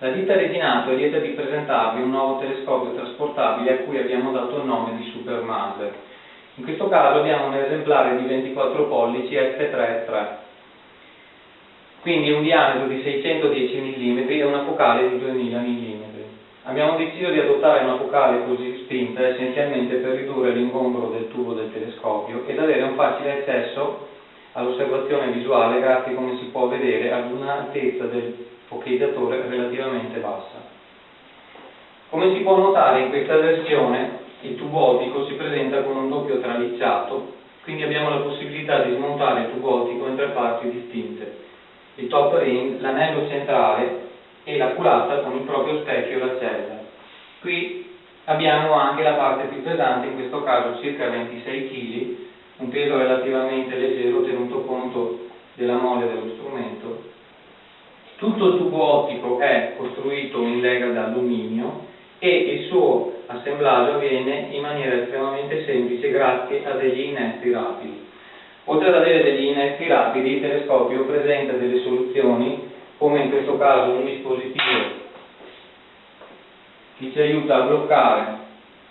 La ditta Retinato è lieta di presentarvi un nuovo telescopio trasportabile a cui abbiamo dato il nome di Super Maser. In questo caso abbiamo un esemplare di 24 pollici F3.3, quindi un diametro di 610 mm e una focale di 2000 mm. Abbiamo deciso di adottare una focale così spinta essenzialmente per ridurre l'ingombro del tubo del telescopio ed avere un facile accesso all'osservazione visuale grazie, come si può vedere, ad un'altezza del focalizzatore relativamente bassa. Come si può notare in questa versione il tubo ottico si presenta con un doppio tralicciato, quindi abbiamo la possibilità di smontare il tubo ottico in tre parti distinte. Il top ring, l'anello centrale e la culata con il proprio specchio e la cella. Qui abbiamo anche la parte più pesante, in questo caso circa 26 kg, un peso relativamente leggero tenuto conto della mole dello strumento. Tutto il tubo ottico è costruito in lega d'alluminio e il suo assemblaggio avviene in maniera estremamente semplice grazie a degli innesti rapidi. Oltre ad avere degli innesti rapidi, il telescopio presenta delle soluzioni, come in questo caso un dispositivo che ci aiuta a bloccare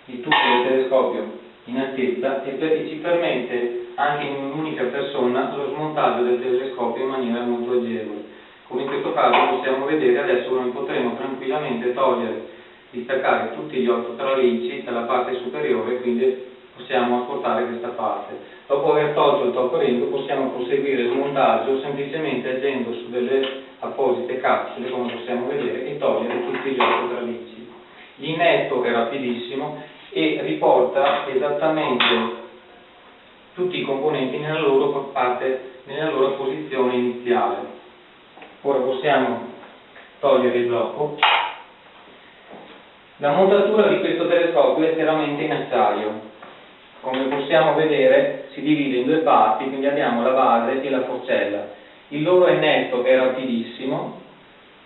il tubo del telescopio in altezza e ci permette anche in un'unica persona lo smontaggio del telescopio in maniera molto agevole. Come in questo caso possiamo vedere, adesso noi potremo tranquillamente togliere, distaccare tutti gli otto tralicci dalla parte superiore, quindi possiamo ascoltare questa parte. Dopo aver tolto il top ring possiamo proseguire il smontaggio semplicemente agendo su delle apposite capsule, come possiamo vedere, e togliere tutti gli otto tralicci. L'innetto è rapidissimo e riporta esattamente tutti i componenti nella loro, parte, nella loro posizione iniziale. Ora possiamo togliere il blocco. La montatura di questo telescopio è interamente in acciaio. Come possiamo vedere si divide in due parti, quindi abbiamo la base e la forcella. Il loro innetto è rapidissimo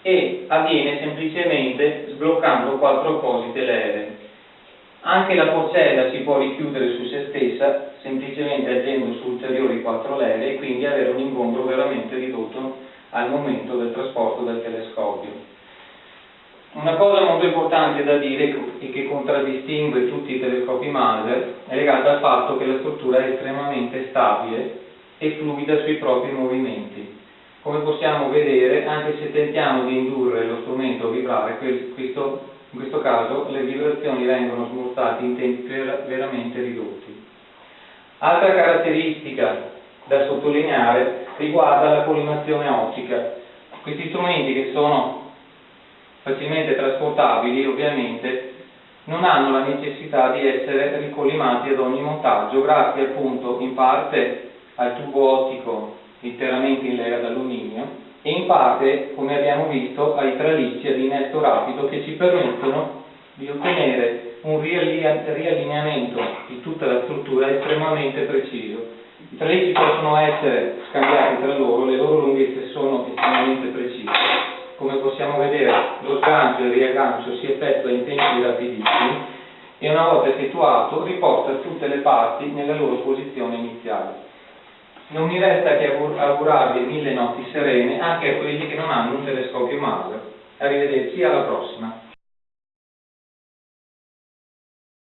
e avviene semplicemente sbloccando quattro apposite leve. Anche la forcella si può richiudere su se stessa semplicemente agendo su ulteriori quattro leve e quindi avere un ingombro veramente ridotto al momento del trasporto del telescopio. Una cosa molto importante da dire e che contraddistingue tutti i telescopi Maser è legata al fatto che la struttura è estremamente stabile e fluida sui propri movimenti. Come possiamo vedere, anche se tentiamo di indurre lo strumento a vibrare, questo in questo caso le vibrazioni vengono smorzate in tempi veramente ridotti. Altra caratteristica da sottolineare riguarda la collimazione ottica. Questi strumenti che sono facilmente trasportabili ovviamente non hanno la necessità di essere ricollimati ad ogni montaggio grazie appunto in parte al tubo ottico interamente in lega d'alluminio e in parte, come abbiamo visto, ai tralicci ad innesto rapido che ci permettono di ottenere un riallineamento di tutta la struttura estremamente preciso. I tralicci possono essere scambiati tra loro, le loro lunghezze sono estremamente precise. Come possiamo vedere lo sgancio e il riaggancio si effettua in tempi rapidissimi e una volta effettuato riporta tutte le parti nella loro posizione iniziale. Non mi resta che augurarvi mille notti serene anche a quelli che non hanno un telescopio Maser. Arrivederci, alla prossima.